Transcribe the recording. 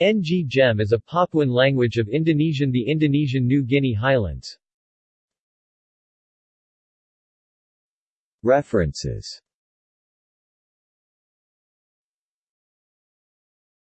Ng Gem is a Papuan language of Indonesian the Indonesian New Guinea Highlands. References